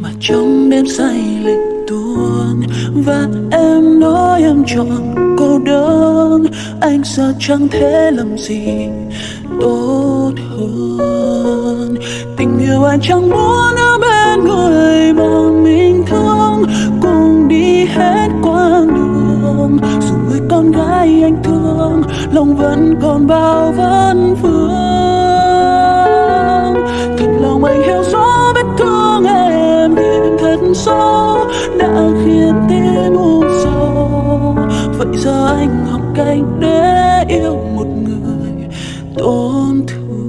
mà trong đêm say lệ tuôn, và em nói em chọn cô đơn. Anh sợ chẳng thể làm gì tốt hơn? Tình yêu anh chẳng muốn ở bên người mà mình thương. Cùng đi hết quãng đường, dù người con gái anh thương, lòng vẫn còn bao vấn vương. gió đã khiến tim u sầu vậy giờ anh học cách để yêu một người tổn thương.